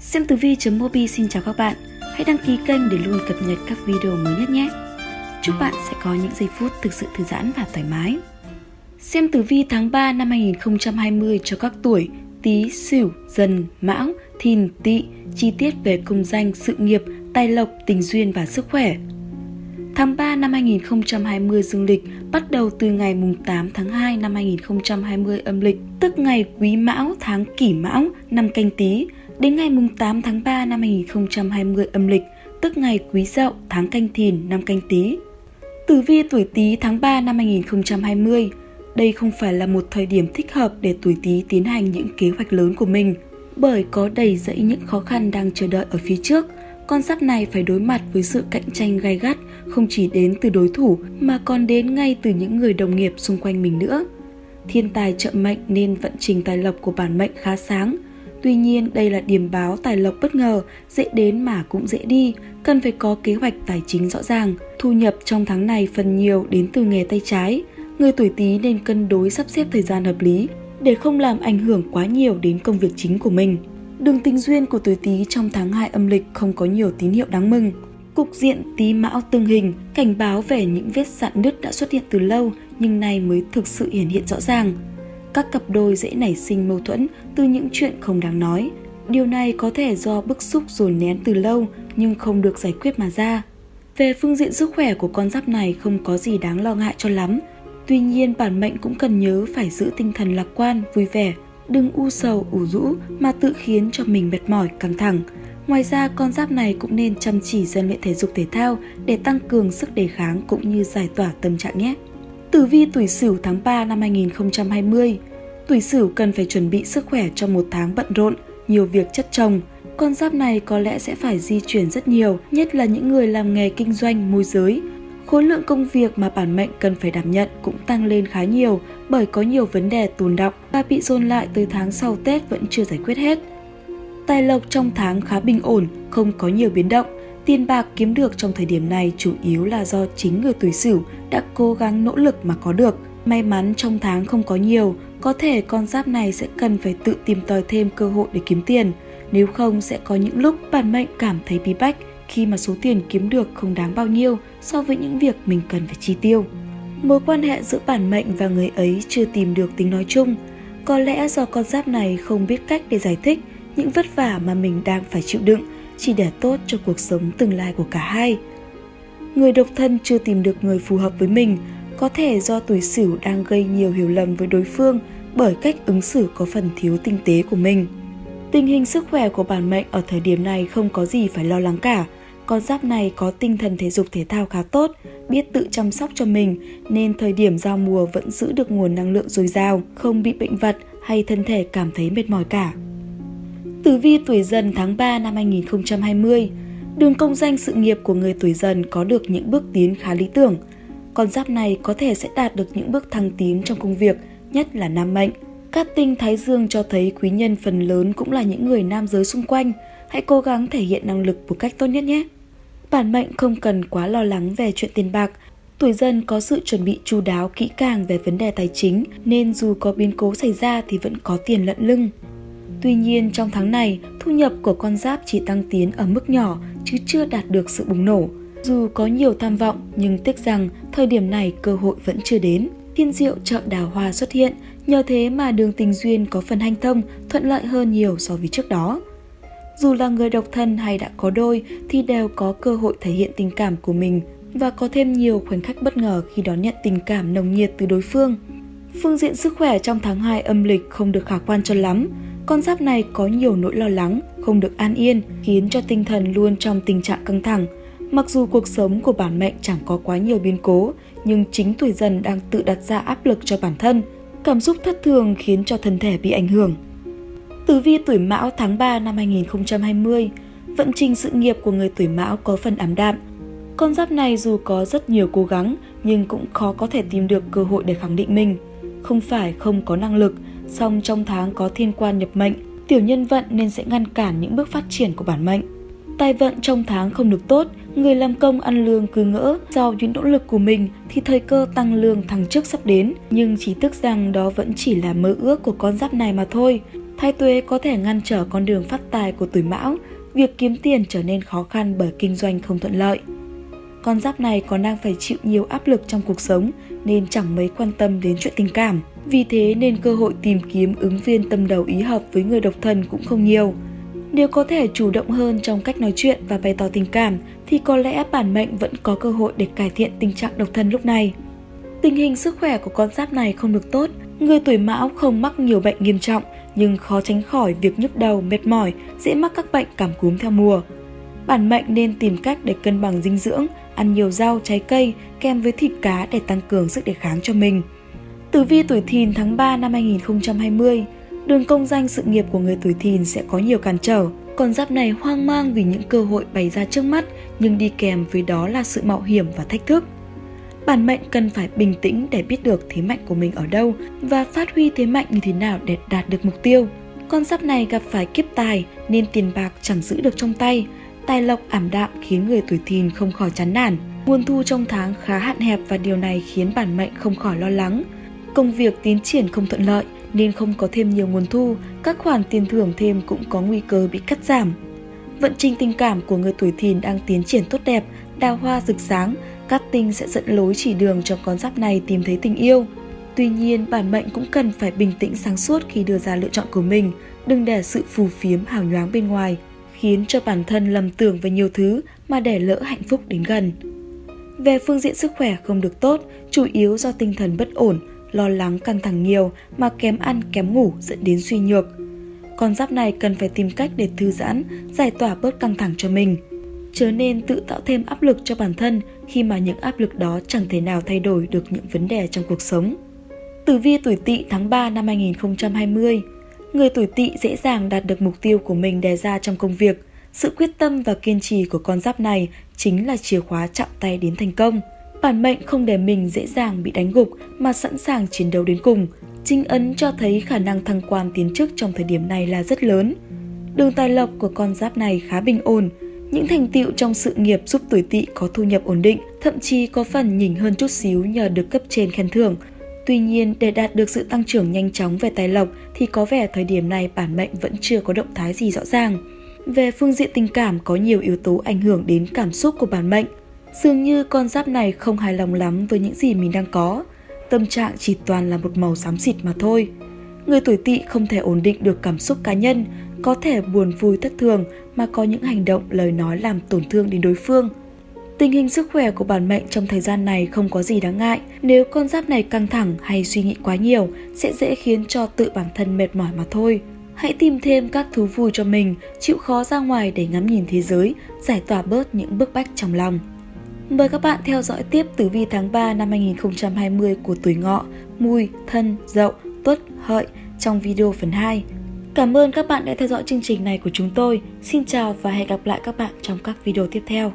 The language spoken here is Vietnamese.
Xem tử vi.mobi xin chào các bạn. Hãy đăng ký kênh để luôn cập nhật các video mới nhất nhé. Chúc bạn sẽ có những giây phút thực sự thư giãn và thoải mái. Xem tử vi tháng 3 năm 2020 cho các tuổi Tý, Sửu, Dần, Mão, Thìn, Tỵ, chi tiết về công danh, sự nghiệp, tài lộc, tình duyên và sức khỏe. Tháng 3 năm 2020 dương lịch bắt đầu từ ngày 8 tháng 2 năm 2020 âm lịch, tức ngày Quý Mão, tháng Kỷ Mão, năm Canh Tý, đến ngày 8 tháng 3 năm 2020 âm lịch, tức ngày Quý Dậu, tháng Canh Thìn, năm Canh Tý. Tử vi tuổi Tý tháng 3 năm 2020 đây không phải là một thời điểm thích hợp để tuổi Tý tiến hành những kế hoạch lớn của mình, bởi có đầy dẫy những khó khăn đang chờ đợi ở phía trước. Con giáp này phải đối mặt với sự cạnh tranh gai gắt không chỉ đến từ đối thủ mà còn đến ngay từ những người đồng nghiệp xung quanh mình nữa. Thiên tài trợ mệnh nên vận trình tài lộc của bản mệnh khá sáng. Tuy nhiên đây là điểm báo tài lộc bất ngờ, dễ đến mà cũng dễ đi, cần phải có kế hoạch tài chính rõ ràng. Thu nhập trong tháng này phần nhiều đến từ nghề tay trái. Người tuổi Tý nên cân đối sắp xếp thời gian hợp lý để không làm ảnh hưởng quá nhiều đến công việc chính của mình. Đường tình duyên của tuổi Tý trong tháng 2 âm lịch không có nhiều tín hiệu đáng mừng. Cục diện Tý Mão tương hình cảnh báo về những vết sạn nứt đã xuất hiện từ lâu nhưng nay mới thực sự hiển hiện rõ ràng. Các cặp đôi dễ nảy sinh mâu thuẫn từ những chuyện không đáng nói. Điều này có thể do bức xúc dồn nén từ lâu nhưng không được giải quyết mà ra. Về phương diện sức khỏe của con giáp này không có gì đáng lo ngại cho lắm. Tuy nhiên bản mệnh cũng cần nhớ phải giữ tinh thần lạc quan, vui vẻ, đừng u sầu, ủ rũ mà tự khiến cho mình mệt mỏi, căng thẳng. Ngoài ra, con giáp này cũng nên chăm chỉ rèn luyện thể dục thể thao để tăng cường sức đề kháng cũng như giải tỏa tâm trạng nhé. Tử vi tuổi Sửu tháng 3 năm 2020 Tuổi Sửu cần phải chuẩn bị sức khỏe cho một tháng bận rộn, nhiều việc chất chồng. Con giáp này có lẽ sẽ phải di chuyển rất nhiều, nhất là những người làm nghề kinh doanh, môi giới. Khối lượng công việc mà bản mệnh cần phải đảm nhận cũng tăng lên khá nhiều bởi có nhiều vấn đề tồn động và bị dồn lại tới tháng sau Tết vẫn chưa giải quyết hết. Tài lộc trong tháng khá bình ổn, không có nhiều biến động. Tiền bạc kiếm được trong thời điểm này chủ yếu là do chính người tuổi Sửu đã cố gắng nỗ lực mà có được. May mắn trong tháng không có nhiều, có thể con giáp này sẽ cần phải tự tìm tòi thêm cơ hội để kiếm tiền. Nếu không sẽ có những lúc bản mệnh cảm thấy bí bách khi mà số tiền kiếm được không đáng bao nhiêu so với những việc mình cần phải chi tiêu. Mối quan hệ giữa bản mệnh và người ấy chưa tìm được tính nói chung. Có lẽ do con giáp này không biết cách để giải thích những vất vả mà mình đang phải chịu đựng chỉ để tốt cho cuộc sống tương lai của cả hai. Người độc thân chưa tìm được người phù hợp với mình, có thể do tuổi Sửu đang gây nhiều hiểu lầm với đối phương bởi cách ứng xử có phần thiếu tinh tế của mình. Tình hình sức khỏe của bản mệnh ở thời điểm này không có gì phải lo lắng cả. Con giáp này có tinh thần thể dục thể thao khá tốt, biết tự chăm sóc cho mình nên thời điểm giao mùa vẫn giữ được nguồn năng lượng dồi dào, không bị bệnh vật hay thân thể cảm thấy mệt mỏi cả. Tử vi tuổi dần tháng 3 năm 2020 Đường công danh sự nghiệp của người tuổi dần có được những bước tiến khá lý tưởng. Con giáp này có thể sẽ đạt được những bước thăng tiến trong công việc, nhất là nam mệnh. Các tinh thái dương cho thấy quý nhân phần lớn cũng là những người nam giới xung quanh. Hãy cố gắng thể hiện năng lực một cách tốt nhất nhé. Bản mệnh không cần quá lo lắng về chuyện tiền bạc. Tuổi dần có sự chuẩn bị chu đáo kỹ càng về vấn đề tài chính nên dù có biến cố xảy ra thì vẫn có tiền lận lưng. Tuy nhiên trong tháng này, thu nhập của con giáp chỉ tăng tiến ở mức nhỏ chứ chưa đạt được sự bùng nổ. Dù có nhiều tham vọng nhưng tiếc rằng thời điểm này cơ hội vẫn chưa đến. Thiên diệu chợ đào hoa xuất hiện, nhờ thế mà đường tình duyên có phần hanh thông, thuận lợi hơn nhiều so với trước đó. Dù là người độc thân hay đã có đôi thì đều có cơ hội thể hiện tình cảm của mình và có thêm nhiều khoảnh khắc bất ngờ khi đón nhận tình cảm nồng nhiệt từ đối phương. Phương diện sức khỏe trong tháng 2 âm lịch không được khả quan cho lắm, con giáp này có nhiều nỗi lo lắng, không được an yên, khiến cho tinh thần luôn trong tình trạng căng thẳng. Mặc dù cuộc sống của bản mệnh chẳng có quá nhiều biến cố, nhưng chính tuổi dần đang tự đặt ra áp lực cho bản thân. Cảm xúc thất thường khiến cho thân thể bị ảnh hưởng. Tử vi tuổi Mão tháng 3 năm 2020, vận trình sự nghiệp của người tuổi Mão có phần ảm đạm. Con giáp này dù có rất nhiều cố gắng nhưng cũng khó có thể tìm được cơ hội để khẳng định mình. Không phải không có năng lực, song trong tháng có thiên quan nhập mệnh, tiểu nhân vận nên sẽ ngăn cản những bước phát triển của bản mệnh. Tài vận trong tháng không được tốt, người làm công ăn lương cứ ngỡ do những nỗ lực của mình thì thời cơ tăng lương thăng chức sắp đến, nhưng chỉ tức rằng đó vẫn chỉ là mơ ước của con giáp này mà thôi. Thái tuế có thể ngăn trở con đường phát tài của tuổi mão, việc kiếm tiền trở nên khó khăn bởi kinh doanh không thuận lợi. Con giáp này còn đang phải chịu nhiều áp lực trong cuộc sống nên chẳng mấy quan tâm đến chuyện tình cảm. Vì thế nên cơ hội tìm kiếm ứng viên tâm đầu ý hợp với người độc thân cũng không nhiều. Nếu có thể chủ động hơn trong cách nói chuyện và bày tỏ tình cảm thì có lẽ bản mệnh vẫn có cơ hội để cải thiện tình trạng độc thân lúc này. Tình hình sức khỏe của con giáp này không được tốt, người tuổi mão không mắc nhiều bệnh nghiêm trọng nhưng khó tránh khỏi việc nhức đầu, mệt mỏi, dễ mắc các bệnh cảm cúm theo mùa. Bản mệnh nên tìm cách để cân bằng dinh dưỡng, ăn nhiều rau, trái cây kèm với thịt cá để tăng cường sức đề kháng cho mình. Tử vi tuổi thìn tháng 3 năm 2020, đường công danh sự nghiệp của người tuổi thìn sẽ có nhiều cản trở. Con giáp này hoang mang vì những cơ hội bày ra trước mắt nhưng đi kèm với đó là sự mạo hiểm và thách thức. Bản mệnh cần phải bình tĩnh để biết được thế mạnh của mình ở đâu và phát huy thế mạnh như thế nào để đạt được mục tiêu. Con giáp này gặp phải kiếp tài nên tiền bạc chẳng giữ được trong tay, tài lộc ảm đạm khiến người tuổi thìn không khỏi chán nản. Nguồn thu trong tháng khá hạn hẹp và điều này khiến bản mệnh không khỏi lo lắng. Công việc tiến triển không thuận lợi nên không có thêm nhiều nguồn thu, các khoản tiền thưởng thêm cũng có nguy cơ bị cắt giảm. Vận trình tình cảm của người tuổi thìn đang tiến triển tốt đẹp, đào hoa rực sáng, các tinh sẽ dẫn lối chỉ đường cho con giáp này tìm thấy tình yêu. Tuy nhiên, bản mệnh cũng cần phải bình tĩnh sáng suốt khi đưa ra lựa chọn của mình, đừng để sự phù phiếm hào nhoáng bên ngoài khiến cho bản thân lầm tưởng về nhiều thứ mà để lỡ hạnh phúc đến gần. Về phương diện sức khỏe không được tốt, chủ yếu do tinh thần bất ổn, lo lắng căng thẳng nhiều mà kém ăn kém ngủ dẫn đến suy nhược. Con giáp này cần phải tìm cách để thư giãn, giải tỏa bớt căng thẳng cho mình. Chớ nên tự tạo thêm áp lực cho bản thân khi mà những áp lực đó chẳng thể nào thay đổi được những vấn đề trong cuộc sống. Tử vi tuổi tỵ tháng 3 năm 2020 Người tuổi tỵ dễ dàng đạt được mục tiêu của mình đề ra trong công việc. Sự quyết tâm và kiên trì của con giáp này chính là chìa khóa chạm tay đến thành công. Bản mệnh không để mình dễ dàng bị đánh gục mà sẵn sàng chiến đấu đến cùng. Trinh ấn cho thấy khả năng thăng quan tiến chức trong thời điểm này là rất lớn. Đường tài lộc của con giáp này khá bình ổn. Những thành tựu trong sự nghiệp giúp tuổi tỵ có thu nhập ổn định, thậm chí có phần nhỉnh hơn chút xíu nhờ được cấp trên khen thưởng. Tuy nhiên, để đạt được sự tăng trưởng nhanh chóng về tài lộc thì có vẻ thời điểm này bản mệnh vẫn chưa có động thái gì rõ ràng. Về phương diện tình cảm có nhiều yếu tố ảnh hưởng đến cảm xúc của bản mệnh. Dường như con giáp này không hài lòng lắm với những gì mình đang có. Tâm trạng chỉ toàn là một màu xám xịt mà thôi. Người tuổi tỵ không thể ổn định được cảm xúc cá nhân, có thể buồn vui thất thường mà có những hành động lời nói làm tổn thương đến đối phương. Tình hình sức khỏe của bản mệnh trong thời gian này không có gì đáng ngại. Nếu con giáp này căng thẳng hay suy nghĩ quá nhiều, sẽ dễ khiến cho tự bản thân mệt mỏi mà thôi. Hãy tìm thêm các thú vui cho mình, chịu khó ra ngoài để ngắm nhìn thế giới, giải tỏa bớt những bức bách trong lòng. Mời các bạn theo dõi tiếp tử vi tháng 3 năm 2020 của tuổi ngọ, mùi, thân, dậu, tuất, hợi trong video phần 2. Cảm ơn các bạn đã theo dõi chương trình này của chúng tôi. Xin chào và hẹn gặp lại các bạn trong các video tiếp theo.